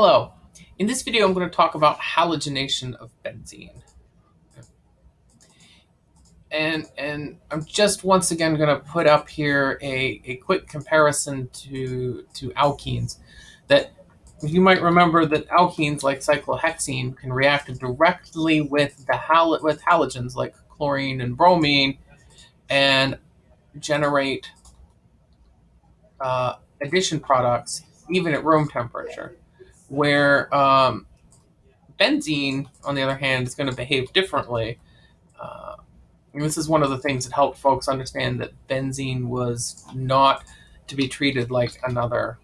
Hello. In this video, I'm going to talk about halogenation of benzene. And, and I'm just once again going to put up here a, a quick comparison to, to alkenes. That you might remember that alkenes like cyclohexene can react directly with the hal with halogens like chlorine and bromine and generate uh, addition products even at room temperature where um, benzene, on the other hand, is going to behave differently. Uh, and this is one of the things that helped folks understand that benzene was not to be treated like another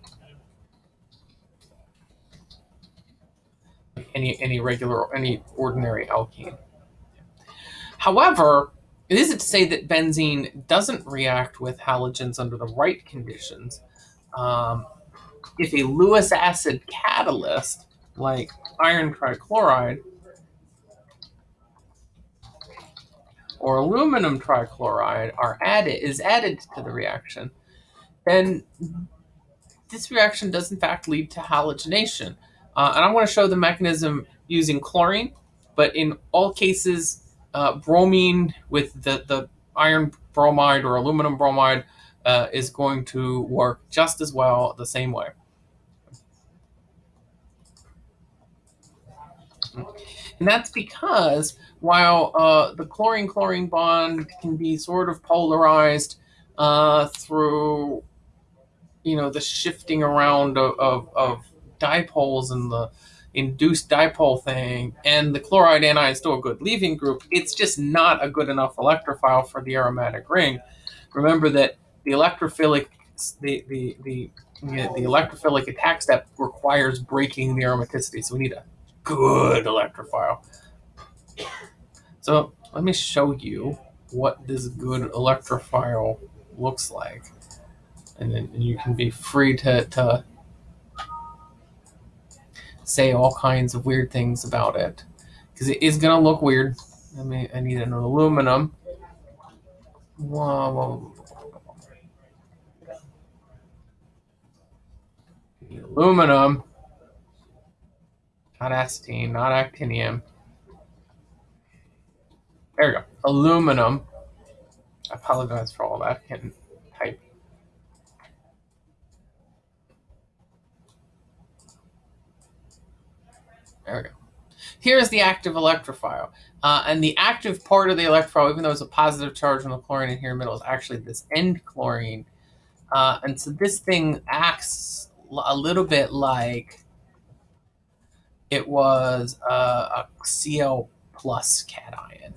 any any regular any ordinary alkene. However, it isn't to say that benzene doesn't react with halogens under the right conditions. Um, if a Lewis acid catalyst, like iron trichloride or aluminum trichloride are added is added to the reaction, then this reaction does in fact lead to halogenation. Uh, and I want to show the mechanism using chlorine, but in all cases, uh, bromine with the, the iron bromide or aluminum bromide uh, is going to work just as well the same way. And that's because while uh, the chlorine-chlorine bond can be sort of polarized uh, through, you know, the shifting around of, of, of dipoles and the induced dipole thing, and the chloride anion is still a good leaving group, it's just not a good enough electrophile for the aromatic ring. Remember that the electrophilic the the the, the electrophilic attack step requires breaking the aromaticity. So we need a good electrophile. So let me show you what this good electrophile looks like. And then you can be free to, to say all kinds of weird things about it. Because it is going to look weird. I mean, I need an aluminum. Whoa, whoa. Aluminum. Not astatine, not actinium. There we go. Aluminum. I apologize for all that. can't type. There we go. Here's the active electrophile. Uh, and the active part of the electrophile, even though it's a positive charge on the chlorine in here middle, is actually this end chlorine. Uh, and so this thing acts a little bit like it was uh, a Cl plus cation.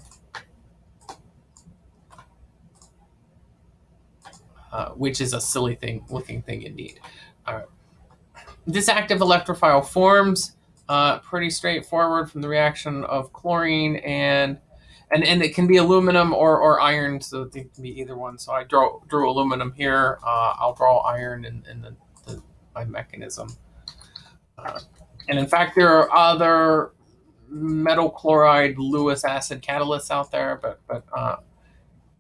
Uh, which is a silly thing looking thing indeed. Uh, this active electrophile forms uh, pretty straightforward from the reaction of chlorine and and and it can be aluminum or, or iron, so it can be either one. So I draw drew aluminum here. Uh, I'll draw iron in, in the, the my mechanism. Uh, and in fact, there are other metal chloride Lewis acid catalysts out there, but but uh,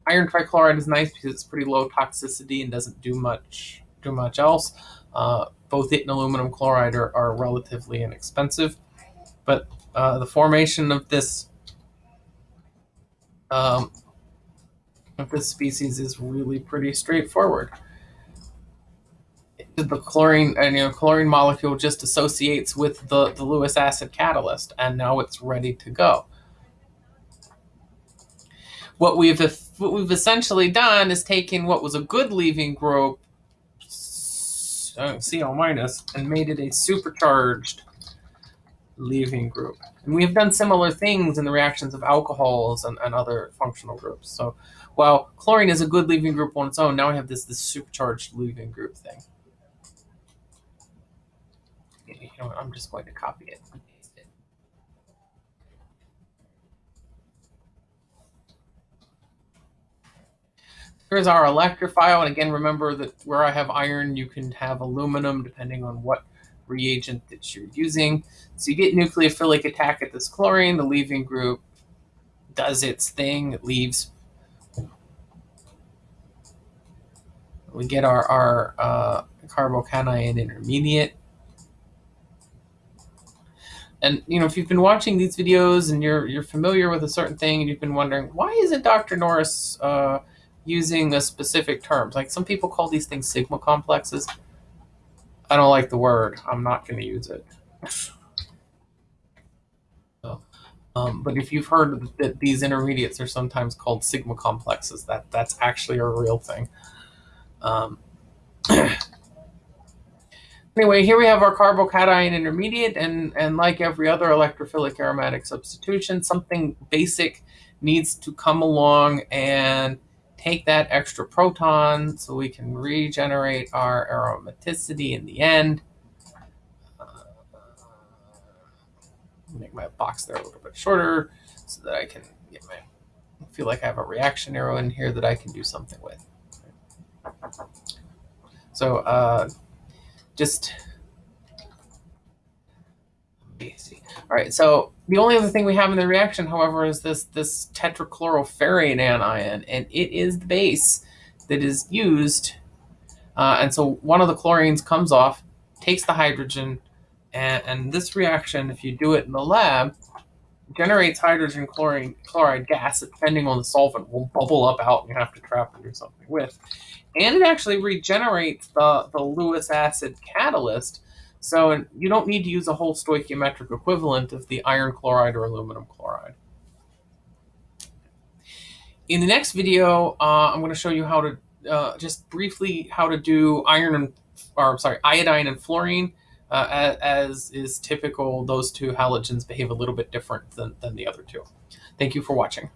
iron trichloride is nice because it's pretty low toxicity and doesn't do much do much else. Uh, both it and aluminum chloride are, are relatively inexpensive, but uh, the formation of this um, of this species is really pretty straightforward the chlorine and you know chlorine molecule just associates with the, the Lewis acid catalyst and now it's ready to go. What we've what we've essentially done is taken what was a good leaving group uh, Cl minus and made it a supercharged leaving group. And we have done similar things in the reactions of alcohols and, and other functional groups. So while chlorine is a good leaving group on its own, now we have this, this supercharged leaving group thing. You know I'm just going to copy it and paste it. Here's our electrophile, and again, remember that where I have iron, you can have aluminum depending on what reagent that you're using. So you get nucleophilic attack at this chlorine, the leaving group does its thing, it leaves. We get our, our uh, carbocation intermediate. And you know, if you've been watching these videos and you're you're familiar with a certain thing, and you've been wondering why isn't Dr. Norris uh, using a specific terms? Like some people call these things sigma complexes. I don't like the word. I'm not going to use it. So, um, but if you've heard that these intermediates are sometimes called sigma complexes, that that's actually a real thing. Um, anyway, here we have our carbocation intermediate, and, and like every other electrophilic aromatic substitution, something basic needs to come along and take that extra proton so we can regenerate our aromaticity in the end. Uh, make my box there a little bit shorter so that I can get my feel like I have a reaction arrow in here that I can do something with. So uh, just. All right, so the only other thing we have in the reaction, however, is this this tetrachloroferrate anion, and it is the base that is used. Uh, and so one of the chlorines comes off, takes the hydrogen, and, and this reaction, if you do it in the lab, generates hydrogen chlorine chloride gas depending on the solvent, will bubble up out and you have to trap it or something with and it actually regenerates the, the Lewis acid catalyst. So you don't need to use a whole stoichiometric equivalent of the iron chloride or aluminum chloride. In the next video, uh, I'm going to show you how to uh, just briefly how to do iron and or sorry iodine and fluorine. Uh, as, as, is typical, those two halogens behave a little bit different than, than the other two. Thank you for watching.